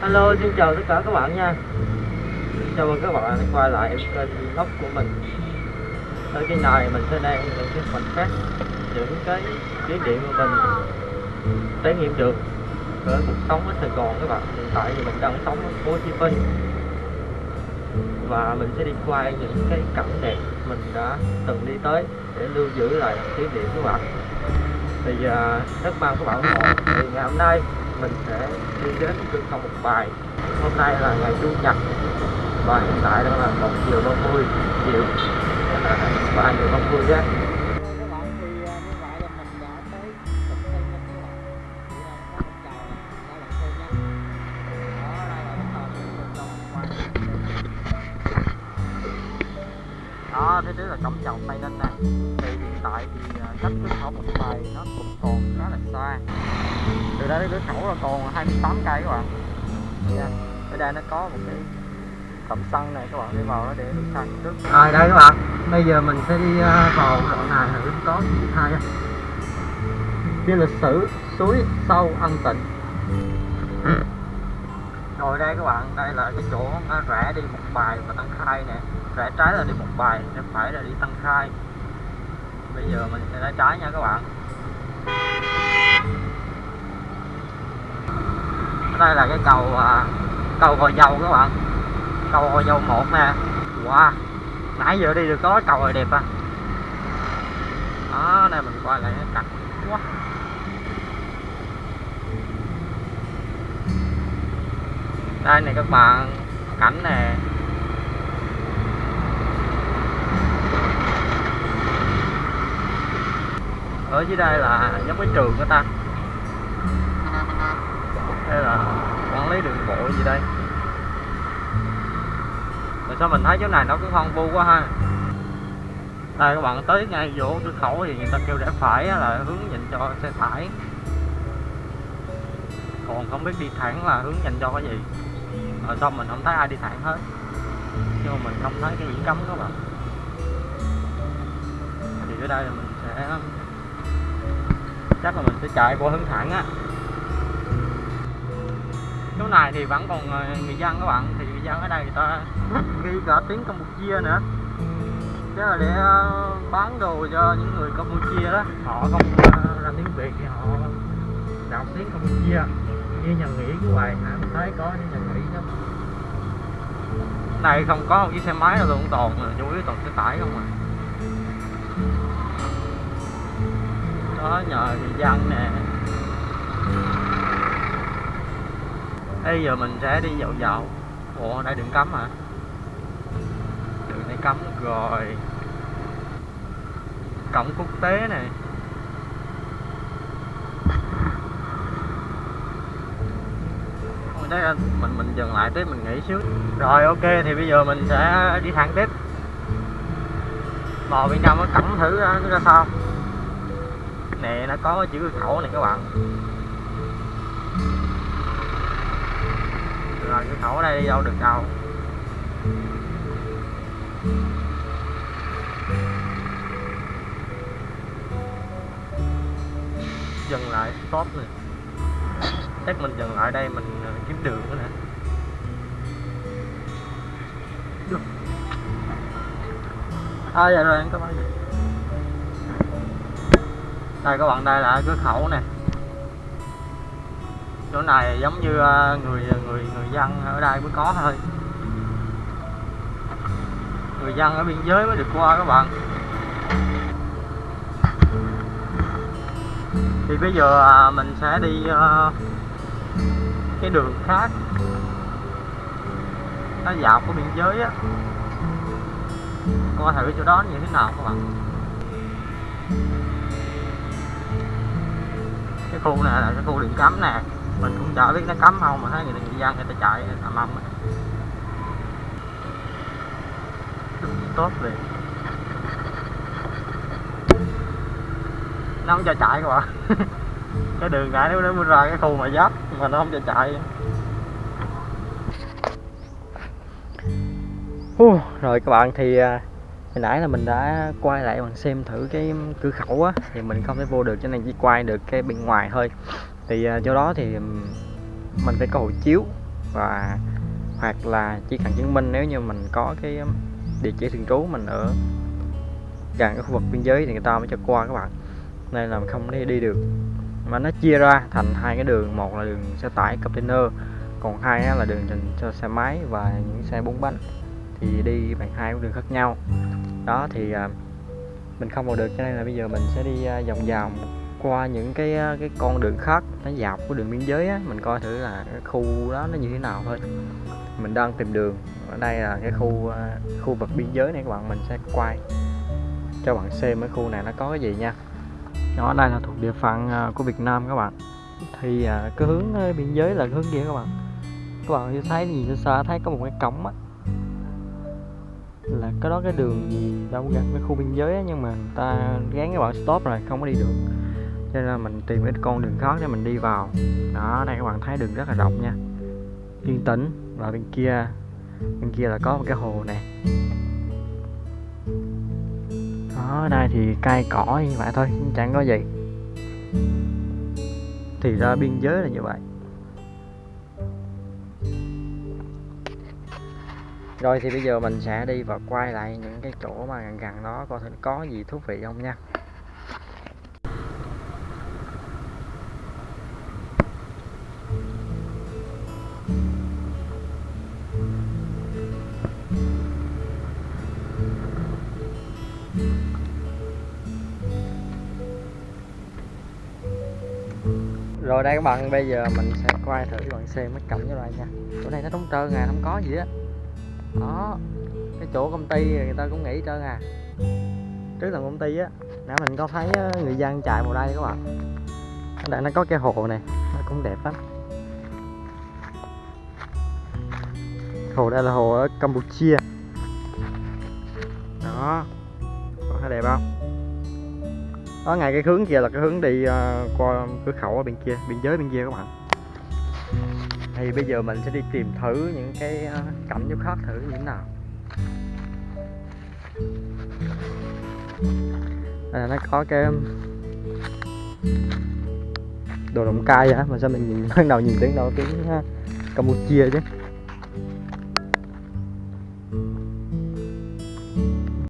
Hello, xin chào tất cả các bạn nha. Chào mừng các bạn đã quay lại kênh vlog của mình. Ở cái này mình sẽ đang những cái khoảnh khắc Những cái kỷ niệm của mình trải nghiệm được ở cuộc sống ở Sài Gòn các bạn. Hiện tại thì mình đang sống ở phố Hồ Chí Minh. Và mình sẽ đi quay những cái cảnh đẹp mình đã từng đi tới Để lưu giữ lại kỷ niệm các bạn. Thì uh, rất mong các bạn ủng hộ thì ngày hôm nay mình sẽ đi đến cửa khẩu một bài. Hôm nay là ngày chủ nhật. Và hiện tại đang là một giờ ba mươi. Chiều. Ba giờ ba mươi á đó đây là thế là cổng chào Tây Ninh nè thì hiện tại thì à, cách cửa khẩu một bài nó cũng còn đây đến cửa khẩu là còn 28 cây các bạn. Nha ở đây nó có một cái cổng xăng này các bạn đi vào nó để được xăng trước. Rồi đây các bạn. Bây giờ mình sẽ đi uh, vào đoạn này thử có gì hay. Bia lịch sử suối sâu ân tịnh rồi đây các bạn đây là cái chỗ nó rẽ đi một bài và tăng khai nè. Rẽ trái là đi một bài rẽ phải là đi tăng khai. Bây giờ mình sẽ rẽ trái nha các bạn đây là cái cầu à, cầu Gò Dầu các bạn. Cầu Gò Dầu một nè. Wow. Nãy giờ đi được có cầu rồi đẹp à. Đó đây mình coi lại cái cảnh quá. Đây này các bạn cảnh nè. Ở dưới đây là giống cái trường của ta đây là quản lý đường bộ gì đây? Mà sao mình thấy chỗ này nó cứ hoang vu quá ha? Đây, các bạn tới ngay chỗ cửa khẩu thì người ta kêu rẽ phải là hướng dành cho xe tải. Còn không biết đi thẳng là hướng dành cho cái gì. Mà xong mình không thấy ai đi thẳng hết? Nhưng mà mình không thấy cái biển cấm các bạn. Thì ở đây là mình sẽ chắc là mình sẽ chạy qua hướng thẳng á chỗ này thì vẫn còn ờ, người dân các bạn. Thì người dân ở đây người ta ghi cả tiếng Campuchia nữa. Chứ là để ờ, bán đồ cho những người Campuchia đó, họ không ờ, ra tiếng Việt thì họ đọc tiếng Campuchia. Như nhà nghỉ của bài hả mình thấy có những nhà nghỉ đó. Này không có một chiếc xe máy nào luôn, toàn là chủ yếu toàn xe tải không à. Đó, nhờ người dân nè bây giờ mình sẽ đi dạo dạo. Ủa đây đường cấm hả? Đường này cấm rồi. Cổng quốc tế này. Đấy mình mình dừng lại tới mình nghỉ xíu. Rồi, ok, thì bây giờ mình sẽ đi thẳng tiếp. Vào bên trong nó cổng thử, nó ra sao? Nè, nó có chữ khẩu này các bạn. Rồi, cái khẩu ở đây đi đâu được đâu? Dừng lại, stop này chắc mình dừng lại đây, mình ờ, kiếm đường nữa nè. Được. à dạ rồi anh cảm ơn. Đây, các bạn đây là cửa khẩu nè chỗ này giống như ờ, người người người dân ở đây mới có thôi. Người dân ở biên giới mới được qua các bạn. Thì bây giờ à, mình sẽ đi ờ, cái đường khác. Nó dạo của biên giới á. Coi thử chỗ đó như thế nào các bạn. Cái khu này là cái khu điện cấm nè mình cũng chả biết nó cấm không mà thấy người, người dân người ta chạy ầm ầm á. tốt liền. Nó không cho chạy các bạn. Cái đường này nó nó ra cái khu mà giáp mà nó không cho chạy. Uh, rồi các bạn thì à, hồi nãy là mình đã quay lại mình xem thử cái cửa khẩu á thì mình không thể vô được cho nên chỉ quay được cái bên ngoài thôi thì à, do đó thì mình phải có hộ chiếu và, hoặc là chỉ cần chứng minh nếu như mình có cái địa chỉ thường trú mình ở gần cái khu vực biên giới thì người ta mới cho qua các bạn. Nên là mình không đi đi được. Mà nó chia ra thành hai cái đường, một là đường xe tải container, còn hai là đường dành cho xe máy và những xe bốn bánh. Thì đi bằng hai con đường khác nhau. Đó thì à, mình không vào được cho nên là bây giờ mình sẽ đi à, vòng vòng qua những cái cái con đường khác nó dọc của đường biên giới á mình coi thử là cái khu đó nó như thế nào thôi. Mình đang tìm đường ở đây là cái khu khu vực biên giới này các bạn mình sẽ quay cho bạn xem cái khu này nó có cái gì nha. Đó đây là thuộc địa phận à, của Việt Nam các bạn. Thì à, cái hướng biên giới là cái hướng kia các bạn. Các bạn thấy nhìn xa xa thấy có một cái cổng á. Là cái đó cái đường gì đâu gần cái khu biên giới á, nhưng mà người ta gán các bạn stop rồi không có đi được cho nên là mình tìm cái con đường khác để mình đi vào. Đó, đây các bạn thấy đường rất là rộng nha. Yên tĩnh. Và bên kia bên kia là có một cái hồ nè. Đó, đây thì cây cỏ như vậy thôi, chẳng có gì. Thì ra biên giới là như vậy. Rồi thì bây giờ mình sẽ đi và quay lại những cái chỗ mà gần gần đó, coi thử có gì thú vị không nha. Rồi đây các bạn, bây giờ mình sẽ quay thử cho bạn xem mấy cảnh như vậy nha. Chỗ này nó trống trơn à không có gì á. Đó, cái chỗ công ty người ta cũng nghỉ trơn à. Trước là công ty á, nãy mình có thấy ờ, người dân chạy vào đây các bạn. Ở đây nó có cái hồ này, nó cũng đẹp lắm. Hồ đây là hồ ở Campuchia. Đó, có thấy đẹp không? Đó ngay cái hướng kia là cái hướng đi uh, qua cửa khẩu ở bên kia biên giới bên kia các bạn. Thì bây giờ mình sẽ đi tìm thử những cái uh, cảnh chỗ khác thử như thế nào. À, nó có cái đồ động cai á mà sao mình nhìn ban đầu nhìn tiếng đâu tiếng ờ, Campuchia chứ.